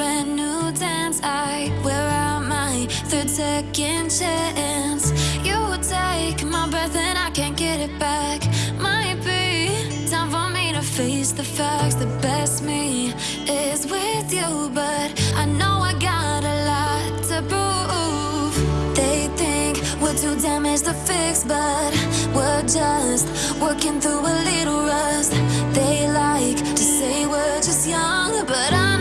brand new dance. I wear out my third second chance. You take my breath and I can't get it back. Might be time for me to face the facts. The best me is with you, but I know I got a lot to prove. They think we're too damaged to fix, but we're just working through a little rust. They like to say we're just young, but I'm.